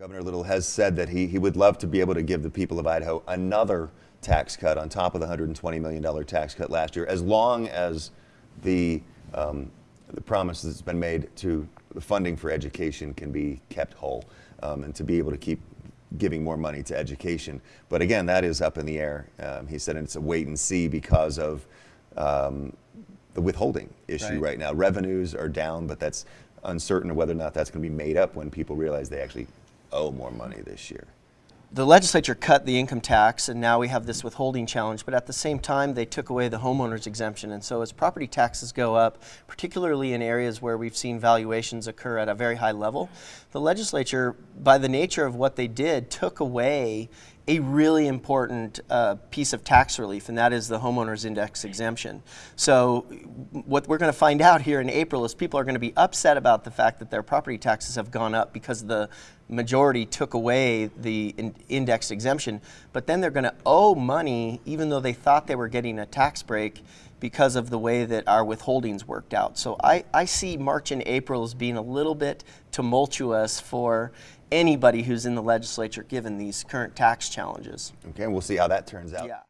Governor Little has said that he, he would love to be able to give the people of Idaho another tax cut on top of the $120 million tax cut last year, as long as the, um, the promise that's been made to the funding for education can be kept whole um, and to be able to keep giving more money to education. But again, that is up in the air. Um, he said it's a wait and see because of um, the withholding issue Right. right now. Revenues are down, but that's uncertain whether or not that's going to be made up when people realize they actually owe more money this year. The legislature cut the income tax, and now we have this withholding challenge. But at the same time, they took away the homeowners exemption. And so, as property taxes go up, particularly in areas where we've seen valuations occur at a very high level, the legislature, by the nature of what they did, took away a really important uh, piece of tax relief, and that is the homeowners index exemption. So, what we're going to find out here in April is people are going to be upset about the fact that their property taxes have gone up because of the majority took away the in index exemption, but then they're going to owe money even though they thought they were getting a tax break because of the way that our withholdings worked out. So I, I see March and April as being a little bit tumultuous for anybody who's in the legislature given these current tax challenges. Okay, we'll see how that turns out. Yeah.